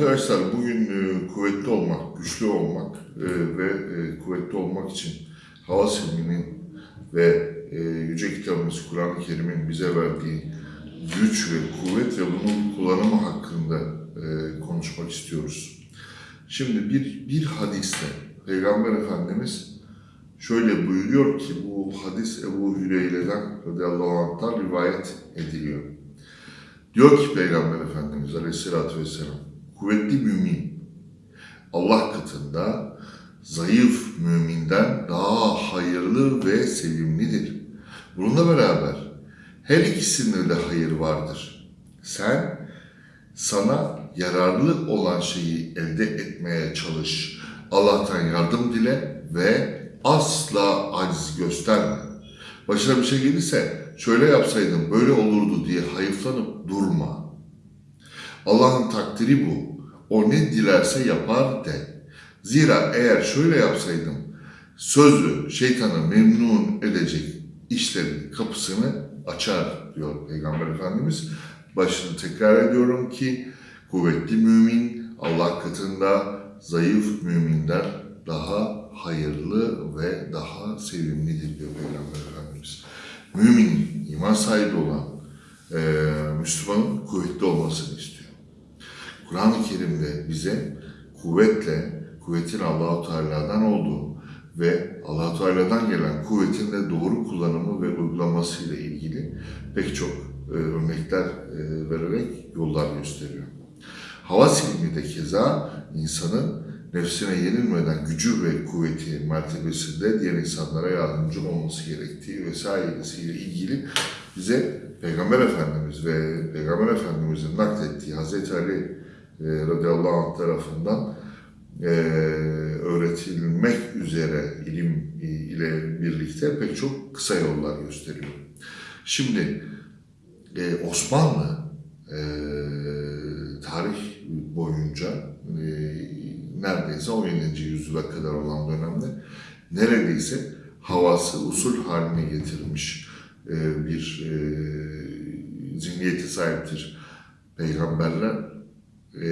Arkadaşlar bugün e, kuvvetli olmak, güçlü olmak e, ve e, kuvvetli olmak için hava silminin ve e, Yüce Kitabımız Kur'an-ı Kerim'in bize verdiği güç ve kuvvet ve bunun kullanımı hakkında e, konuşmak istiyoruz. Şimdi bir, bir hadiste Peygamber Efendimiz şöyle buyuruyor ki bu hadis Ebu Hüreyre'den radıyallahu anh'tan rivayet ediliyor. Diyor ki Peygamber Efendimiz Aleyhisselatü Vesselam, kuvvetli mümin Allah katında zayıf müminden daha hayırlı ve sevimlidir. Bununla beraber her ikisinde de hayır vardır. Sen sana yararlı olan şeyi elde etmeye çalış. Allah'tan yardım dile ve asla aciz gösterme. Başına bir şey gelirse şöyle yapsaydım böyle olurdu diye hayıflanıp durma. Allah'ın takdiri bu. O ne dilerse yapar de. Zira eğer şöyle yapsaydım sözü şeytanı memnun edecek işlerin kapısını açar diyor Peygamber Efendimiz. Başını tekrar ediyorum ki kuvvetli mümin Allah katında zayıf müminden daha hayırlı ve daha sevimlidir diyor Peygamber Efendimiz. Mümin, iman sahibi olan e, Müslümanın kuvvetli olmasını istiyor. Kur'an-ı Kerim'de bize kuvvetle, kuvvetin Allahu Teala'dan olduğu ve Allahu Teala'dan gelen kuvvetin de doğru kullanımı ve uygulaması ile ilgili pek çok e, örnekler e, vererek yollar gösteriyor. Hava silimi de keza insanın nefsine yenilmeden gücü ve kuvveti mertebesinde diğer insanlara yardımcı olması gerektiği vesairesiyle ilgili bize Peygamber Efendimiz ve Peygamber Efendimiz'in naklettiği Hazreti Ali e, radıyallahu anh tarafından e, öğretilmek üzere ilim ile birlikte pek çok kısa yollar gösteriyor. Şimdi e, Osmanlı e, tarih boyunca e, neredeyse 17. yüzyıla kadar olan dönemde neredeyse havası usul haline getirmiş e, bir e, zihniyete sahiptir. Peygamberler e,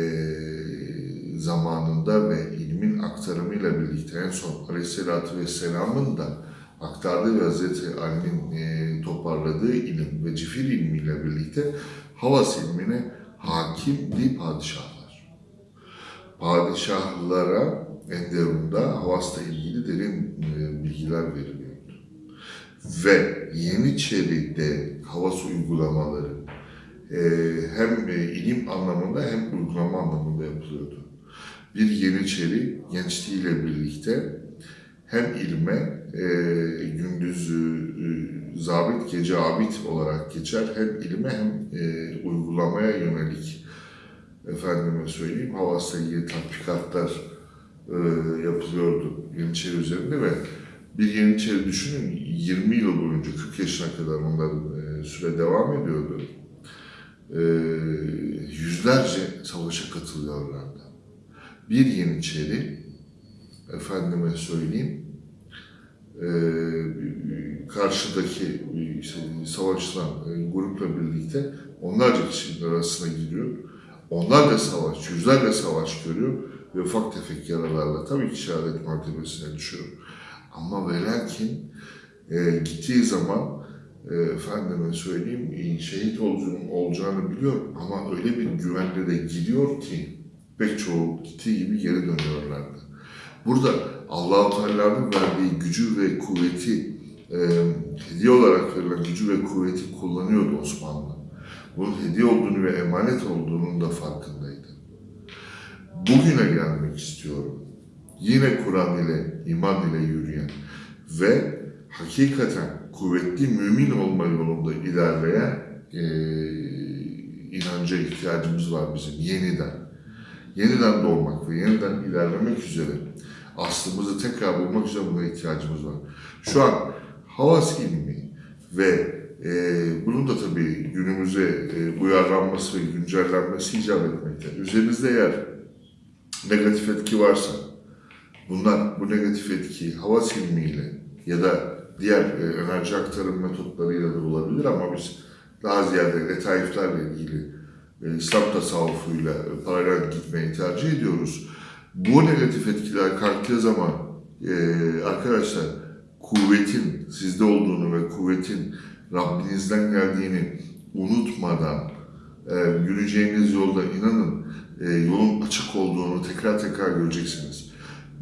zamanında ve ilmin aktarımıyla birlikte en son Aleyhisselatü Vesselam'ın da aktardığı ve Hazreti Ali'nin e, toparladığı ilim ve cifir ilmiyle birlikte havas ilmine hakimdi padişahlar padişahlara Enderun'da Havas'la ilgili derin e, bilgiler veriliyordu. Ve Yeniçeri'de Havas uygulamaları e, hem e, ilim anlamında hem uygulama anlamında yapılıyordu. Bir Yeniçeri gençliğiyle birlikte hem ilme e, gündüz e, zabit gece abid olarak geçer hem ilme hem e, uygulamaya yönelik efendime söyleyeyim havasla ilgili tatbikatlar e, yapılıyordu Yeniçeri üzerinde ve bir Yeniçeri düşünün 20 yıl boyunca 40 yaşına kadar onların e, süre devam ediyordu. E, yüzlerce savaşa katılıyorlardı. Bir Yeniçeri efendime söyleyeyim e, karşıdaki işte, savaşçılan e, grupla birlikte onlarca kişinin arasına giriyor onlar da savaş, yüzlerle savaş görüyor ve ufak tefek yaralarla tabii ki şehadet mertebesine düşüyor. Ama ve lakin e, gittiği zaman efendime söyleyeyim e, şehit olacağını, olacağını biliyor ama öyle bir güvenle de gidiyor ki pek çoğu gittiği gibi geri dönüyorlardı. Burada Allah-u Teala'nın verdiği gücü ve kuvveti e, hediye olarak verilen gücü ve kuvveti kullanıyordu Osmanlı bunun hediye olduğunu ve emanet olduğunun da farkındaydı. Bugüne gelmek istiyorum. Yine Kur'an ile, iman ile yürüyen ve hakikaten kuvvetli mümin olma yolunda ilerleyen e, inanca ihtiyacımız var bizim yeniden. Yeniden doğmak ve yeniden ilerlemek üzere aslımızı tekrar bulmak üzere buna ihtiyacımız var. Şu an havas ilmi ve e, bunun da tabii günümüze e, uyarlanması ve güncellenmesi icap etmekte. Üzerinizde eğer negatif etki varsa, bunlar bu negatif etki hava silmiyle ya da diğer e, enerji aktarım metotlarıyla da olabilir ama biz daha ziyade letaiflerle ilgili e, İslam tasavvufuyla paralel gitmeyi tercih ediyoruz. Bu negatif etkiler kalktığı zaman e, arkadaşlar kuvvetin sizde olduğunu ve kuvvetin Rabbinizden geldiğini unutmadan e, yürüyeceğiniz yolda inanın yolun açık olduğunu tekrar tekrar göreceksiniz.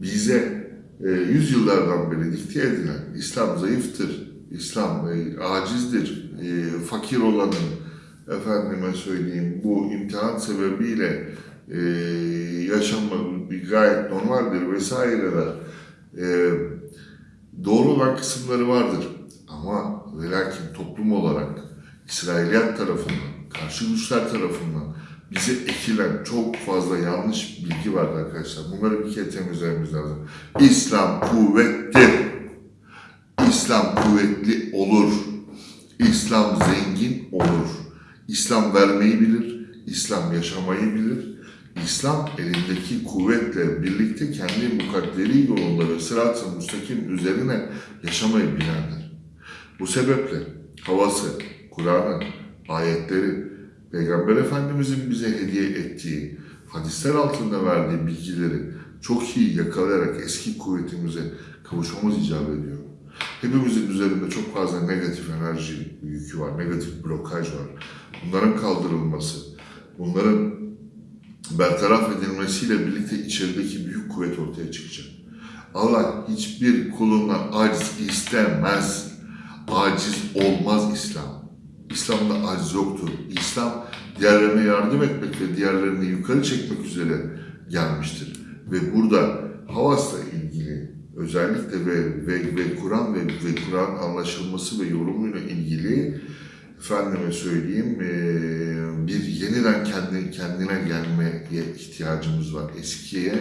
Bize e, yüzyıllardan beri dikte edilen İslam zayıftır, İslam e, acizdir, e, fakir olanın efendime söyleyeyim bu imtihan sebebiyle e, yaşanma bir gayet normaldir vesaireler. E, doğru olan kısımları vardır. Ama ve lakin toplum olarak İsrailiyat tarafından, karşı güçler tarafından bize ekilen çok fazla yanlış bilgi var arkadaşlar. Bunları bir kere temizlememiz lazım. İslam kuvvettir. İslam kuvvetli olur. İslam zengin olur. İslam vermeyi bilir. İslam yaşamayı bilir. İslam elindeki kuvvetle birlikte kendi mukadderi yolunda ve sırat-ı müstakim üzerine yaşamayı bilendir. Bu sebeple havası, Kur'an'ın, ayetleri, Peygamber Efendimizin bize hediye ettiği, hadisler altında verdiği bilgileri çok iyi yakalayarak eski kuvvetimize kavuşmamız icap ediyor. Hepimizin üzerinde çok fazla negatif enerji yükü var, negatif blokaj var. Bunların kaldırılması, bunların bertaraf edilmesiyle birlikte içerideki büyük kuvvet ortaya çıkacak. Allah hiçbir kulundan aciz istemez. Aciz olmaz İslam. İslam'da aciz yoktur. İslam diğerlerine yardım etmek ve diğerlerini yukarı çekmek üzere gelmiştir. Ve burada havasla ilgili özellikle ve, ve, ve Kur'an ve, ve Kur'an anlaşılması ve yorumuyla ilgili efendime söyleyeyim bir yeniden kendi, kendine gelmeye ihtiyacımız var. Eskiye,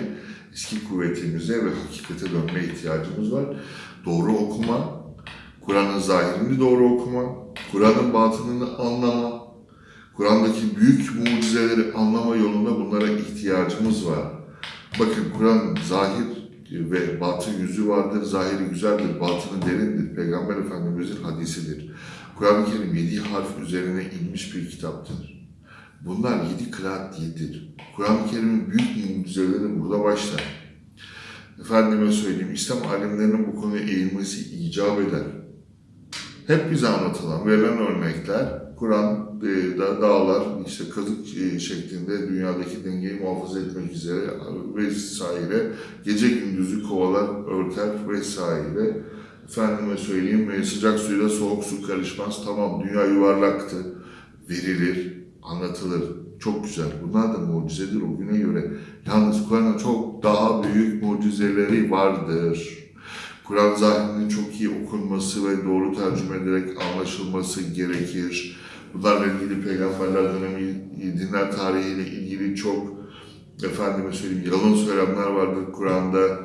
eski kuvvetimize ve hakikate dönmeye ihtiyacımız var. Doğru okuma, Kur'an'ın zahirini doğru okuma, Kur'an'ın batınını anlama, Kur'an'daki büyük mucizeleri anlama yolunda bunlara ihtiyacımız var. Bakın Kur'an zahir ve batın yüzü vardır, zahiri güzeldir, batını derindir. Peygamber Efendimiz'in hadisidir. Kur'an-ı Kerim yedi harf üzerine inmiş bir kitaptır. Bunlar yedi kıraat diyedir. Kur'an-ı Kerim'in büyük mucizeleri burada başlar. Efendime söyleyeyim, İslam alimlerinin bu konuya eğilmesi icap eder. Hep bize anlatılan, verilen örnekler, Kur'an e, da, dağlar, işte kazık e, şeklinde dünyadaki dengeyi muhafaza etmek üzere vesaire, gece gündüzü kovalar, örter vesaire. Efendime söyleyeyim, e, sıcak suyla soğuk su karışmaz, tamam dünya yuvarlaktı, verilir, anlatılır. Çok güzel. Bunlar da mucizedir o güne göre. Yalnız Kur'an'ın çok daha büyük mucizeleri vardır. Kur'an zahirinin çok iyi okunması ve doğru tercüme ederek anlaşılması gerekir. Bunlarla ilgili peygamberler dönemi, dinler tarihiyle ilgili çok efendime söyleyeyim yalan söylemler vardır Kur'an'da.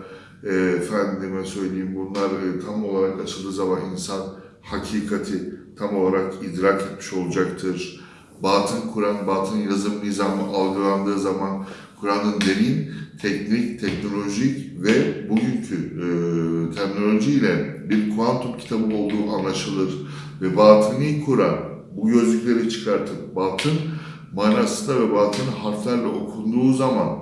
E, efendime söyleyeyim bunlar e, tam olarak açıldığı zaman insan hakikati tam olarak idrak etmiş olacaktır. Batın Kur'an, batın yazım nizamı algılandığı zaman Kur'an'ın derin, teknik, teknolojik ve bugünkü e, terminolojiyle bir kuantum kitabı olduğu anlaşılır. Ve batıni Kur'an, bu gözlükleri çıkartıp batın manasında ve batın harflerle okunduğu zaman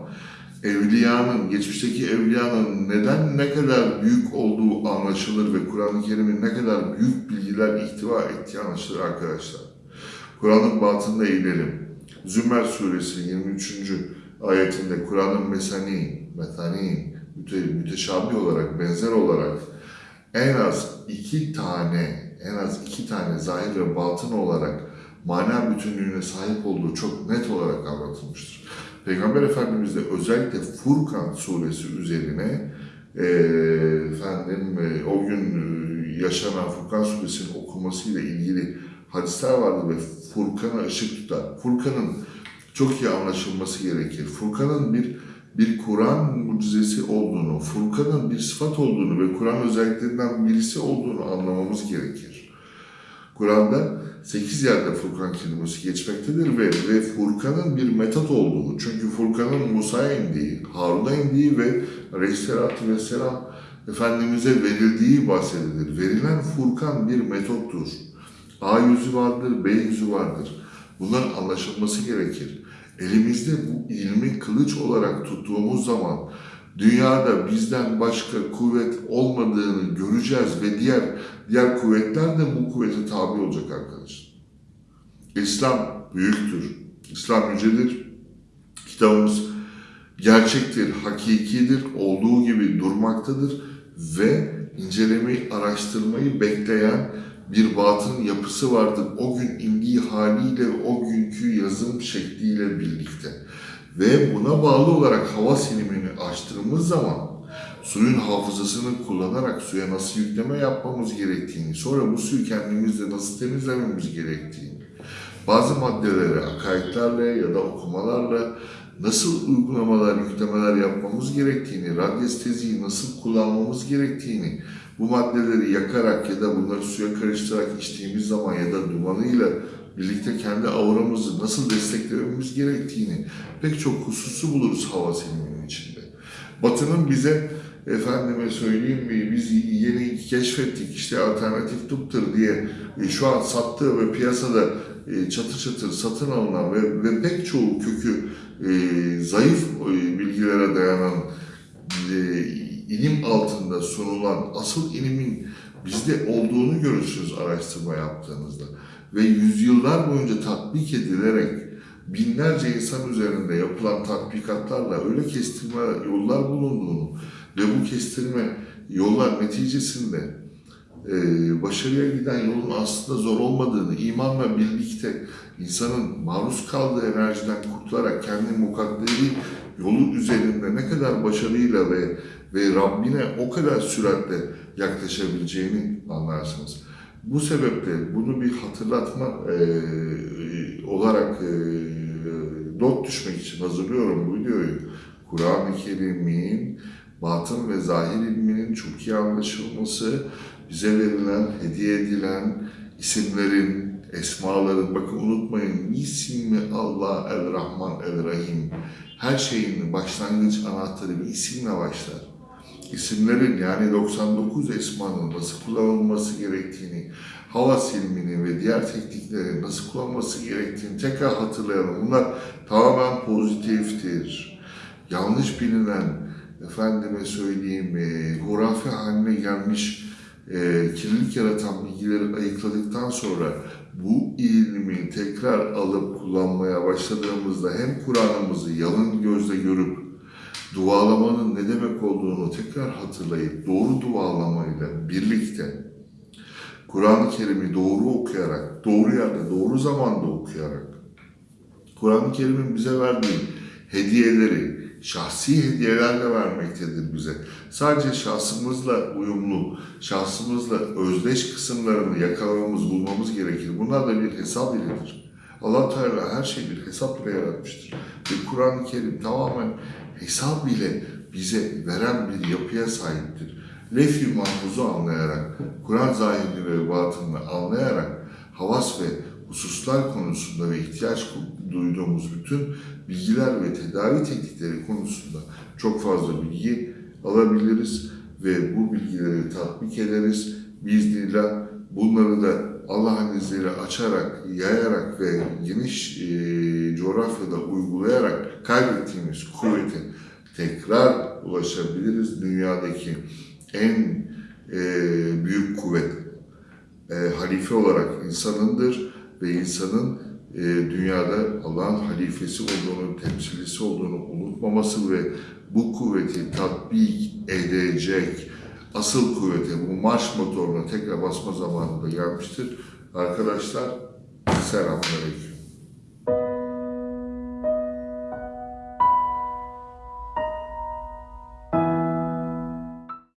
evliyanın, geçmişteki evliyanın neden ne kadar büyük olduğu anlaşılır ve Kur'an-ı Kerim'in ne kadar büyük bilgiler ihtiva ettiği anlaşılır arkadaşlar. Kur'an'ın batında eğilelim. Zümer suresi 23. ayetinde Kur'an'ın mesani, metani, müte, müteşabih olarak, benzer olarak en az iki tane, en az iki tane zahir ve batın olarak mana bütünlüğüne sahip olduğu çok net olarak anlatılmıştır. Peygamber Efendimiz de özellikle Furkan suresi üzerine e, efendim e, o gün e, yaşanan Furkan suresinin okumasıyla ilgili hadisler vardı ve Furkan'a ışık tutar. Furkan'ın çok iyi anlaşılması gerekir. Furkan'ın bir bir Kur'an mucizesi olduğunu, Furkan'ın bir sıfat olduğunu ve Kur'an özelliklerinden birisi olduğunu anlamamız gerekir. Kur'an'da 8 yerde Furkan kelimesi geçmektedir ve, ve Furkan'ın bir metot olduğunu, çünkü Furkan'ın Musa'ya indiği, Harun'a indiği ve Aleyhisselatü Vesselam Efendimiz'e verildiği bahsedilir. Verilen Furkan bir metottur. A yüzü vardır, B yüzü vardır. Bunların anlaşılması gerekir. Elimizde bu ilmi kılıç olarak tuttuğumuz zaman dünyada bizden başka kuvvet olmadığını göreceğiz ve diğer diğer kuvvetler de bu kuvvete tabi olacak arkadaşlar. İslam büyüktür. İslam yücedir. Kitabımız gerçektir, hakikidir, olduğu gibi durmaktadır ve incelemeyi, araştırmayı bekleyen bir batın yapısı vardır. O gün indiği haliyle, o günkü yazım şekliyle birlikte. Ve buna bağlı olarak hava silimini açtığımız zaman suyun hafızasını kullanarak suya nasıl yükleme yapmamız gerektiğini, sonra bu suyu kendimizde nasıl temizlememiz gerektiğini, bazı maddelere akaidlerle ya da okumalarla nasıl uygulamalar, yüklemeler yapmamız gerektiğini, radyesteziyi nasıl kullanmamız gerektiğini, bu maddeleri yakarak ya da bunları suya karıştırarak içtiğimiz zaman ya da dumanıyla birlikte kendi auramızı nasıl desteklememiz gerektiğini pek çok hususu buluruz hava siliminin içinde. Batı'nın bize efendime söyleyeyim mi biz yeni keşfettik işte alternatif tıptır diye şu an sattığı ve piyasada e, çatır çatır satın alınan ve, ve pek çoğu kökü e, zayıf e, bilgilere dayanan e, ilim altında sunulan asıl ilimin bizde olduğunu görürsünüz araştırma yaptığınızda. Ve yüzyıllar boyunca tatbik edilerek binlerce insan üzerinde yapılan tatbikatlarla öyle kestirme yollar bulunduğunu ve bu kestirme yollar neticesinde e, başarıya giden yolun aslında zor olmadığını, imanla birlikte insanın maruz kaldığı enerjiden kurtularak kendi mukadderi yolu üzerinde ne kadar başarıyla ve ve Rabbine o kadar süratle yaklaşabileceğini anlarsınız. Bu sebeple bunu bir hatırlatma e, olarak e, not düşmek için hazırlıyorum bu videoyu. Kur'an-ı Kerim'in batın ve zahir ilminin çok iyi anlaşılması, bize verilen, hediye edilen isimlerin, esmaların, bakın unutmayın, ismi Allah el-Rahman el-Rahim. Her şeyin başlangıç anahtarı bir isimle başlar. İsimlerin yani 99 esmanın nasıl kullanılması gerektiğini, hava silmini ve diğer tekniklerin nasıl kullanılması gerektiğini tekrar hatırlayalım. Bunlar tamamen pozitiftir. Yanlış bilinen, efendime söyleyeyim, e, hurafe haline gelmiş e, kirlilik yaratan bilgileri ayıkladıktan sonra bu ilmi tekrar alıp kullanmaya başladığımızda hem Kur'an'ımızı yalın gözle görüp dualamanın ne demek olduğunu tekrar hatırlayıp doğru dualamayla birlikte Kur'an-ı Kerim'i doğru okuyarak, doğru yerde, doğru zamanda okuyarak Kur'an-ı Kerim'in bize verdiği hediyeleri, şahsi hediyelerle vermektedir bize. Sadece şahsımızla uyumlu, şahsımızla özdeş kısımlarını yakalamamız, bulmamız gerekir. Bunlar da bir hesap iledir. allah Teala her şeyi bir hesap ile yaratmıştır. Ve Kur'an-ı Kerim tamamen hesap ile bize veren bir yapıya sahiptir. Lef-i mahfuzu anlayarak, Kur'an zahirini ve batınını anlayarak, havas ve hususlar konusunda ve ihtiyaç duyduğumuz bütün bilgiler ve tedavi teknikleri konusunda çok fazla bilgi alabiliriz ve bu bilgileri tatbik ederiz. Biiznillah bunları da Allah'ın izniyle açarak, yayarak ve geniş e, coğrafyada uygulayarak kaybettiğimiz kuvvete tekrar ulaşabiliriz. Dünyadaki en e, büyük kuvvet e, halife olarak insanındır ve insanın e, dünyada Allah'ın halifesi olduğunu, temsilcisi olduğunu unutmaması ve bu kuvveti tatbik edecek asıl kuvvete, bu marş motoruna tekrar basma zamanı da gelmiştir. Arkadaşlar, selamünaleyküm.